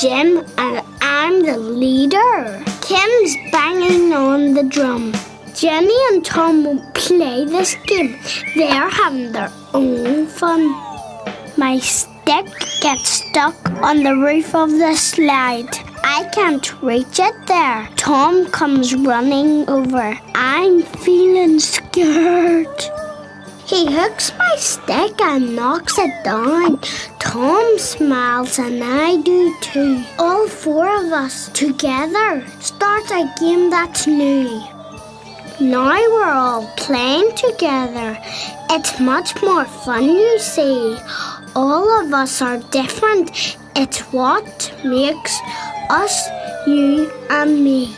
Jim and I'm the leader. Kim's banging on the drum. Jenny and Tom won't play this game. They're having their own fun. My stick gets stuck on the roof of the slide. I can't reach it there. Tom comes running over. I'm feeling scared. He hooks my stick and knocks it down. Tom smiles and I do too. All four of us together start a game that's new. Now we're all playing together. It's much more fun, you see. All of us are different. It's what makes us you and me.